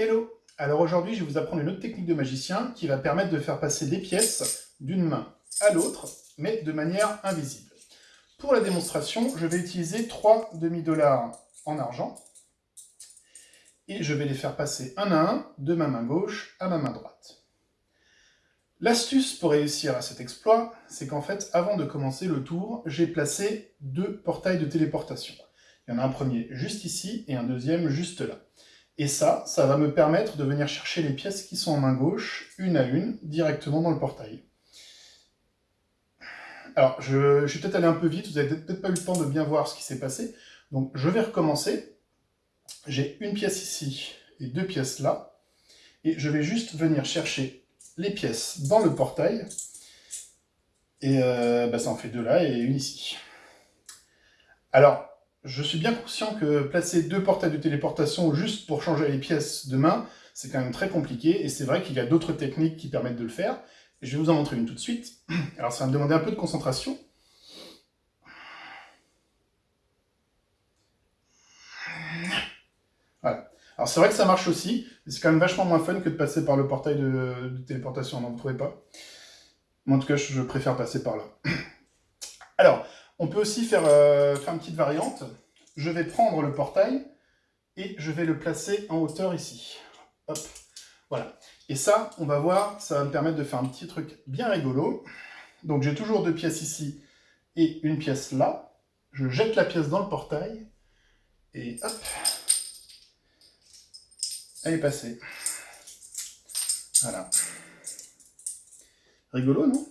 Hello Alors aujourd'hui, je vais vous apprendre une autre technique de magicien qui va permettre de faire passer des pièces d'une main à l'autre, mais de manière invisible. Pour la démonstration, je vais utiliser trois demi-dollars en argent, et je vais les faire passer un à un de ma main gauche à ma main droite. L'astuce pour réussir à cet exploit, c'est qu'en fait, avant de commencer le tour, j'ai placé deux portails de téléportation. Il y en a un premier juste ici, et un deuxième juste là. Et ça, ça va me permettre de venir chercher les pièces qui sont en main gauche, une à une, directement dans le portail. Alors, je, suis peut-être allé un peu vite, vous n'avez peut-être pas eu le temps de bien voir ce qui s'est passé. Donc, je vais recommencer. J'ai une pièce ici et deux pièces là. Et je vais juste venir chercher les pièces dans le portail. Et euh, bah, ça en fait deux là et une ici. Alors, je suis bien conscient que placer deux portails de téléportation juste pour changer les pièces de main, c'est quand même très compliqué, et c'est vrai qu'il y a d'autres techniques qui permettent de le faire, je vais vous en montrer une tout de suite. Alors ça va me demander un peu de concentration. Voilà. Alors c'est vrai que ça marche aussi, c'est quand même vachement moins fun que de passer par le portail de, téléportation, non, vous trouvez pas Moi en tout cas, je préfère passer par là. Alors, on peut aussi euh, faire, une petite variante. Je vais prendre le portail et je vais le placer en hauteur ici. Hop, voilà. Et ça, on va voir, ça va me permettre de faire un petit truc bien rigolo. Donc j'ai toujours deux pièces ici et une pièce là. Je jette la pièce dans le portail et hop, elle est passée. Voilà. Rigolo, non?